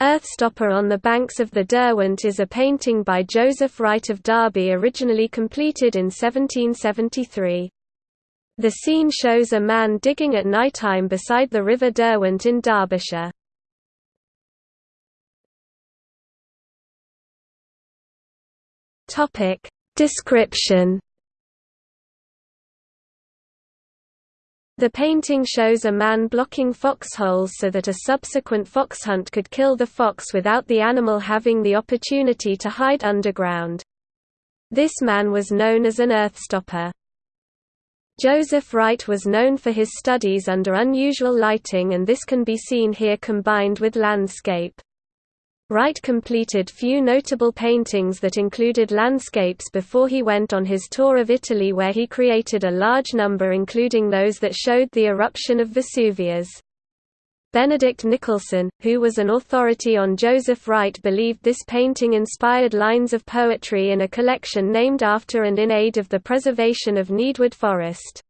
Earthstopper on the banks of the Derwent is a painting by Joseph Wright of Derby originally completed in 1773. The scene shows a man digging at nighttime beside the River Derwent in Derbyshire. Description The painting shows a man blocking foxholes so that a subsequent fox hunt could kill the fox without the animal having the opportunity to hide underground. This man was known as an earthstopper. Joseph Wright was known for his studies under unusual lighting and this can be seen here combined with landscape. Wright completed few notable paintings that included landscapes before he went on his tour of Italy where he created a large number including those that showed the eruption of Vesuvius. Benedict Nicolson, who was an authority on Joseph Wright believed this painting inspired lines of poetry in a collection named after and in aid of the preservation of Needwood Forest.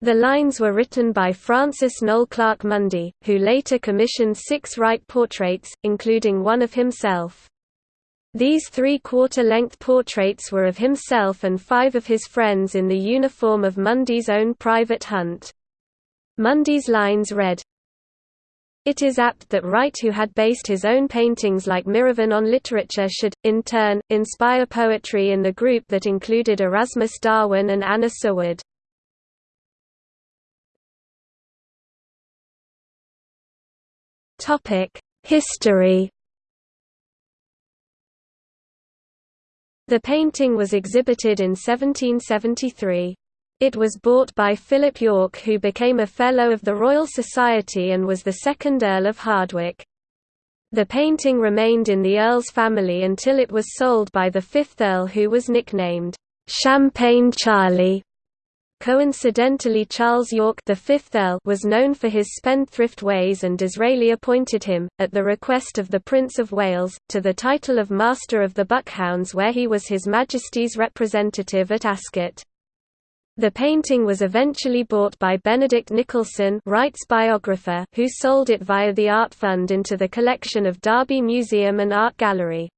The lines were written by Francis Noel Clarke Mundy, who later commissioned six Wright portraits, including one of himself. These three-quarter-length portraits were of himself and five of his friends in the uniform of Mundy's own private hunt. Mundy's lines read, It is apt that Wright who had based his own paintings like Miravan on literature should, in turn, inspire poetry in the group that included Erasmus Darwin and Anna Seward. History The painting was exhibited in 1773. It was bought by Philip Yorke who became a Fellow of the Royal Society and was the second Earl of Hardwicke. The painting remained in the Earl's family until it was sold by the fifth Earl who was nicknamed, "'Champagne Charlie' Coincidentally Charles Yorke the fifth Earl was known for his spendthrift ways and Disraeli appointed him, at the request of the Prince of Wales, to the title of Master of the Buckhounds where he was His Majesty's representative at Ascot. The painting was eventually bought by Benedict Nicolson Wright's biographer who sold it via the Art Fund into the collection of Derby Museum and Art Gallery.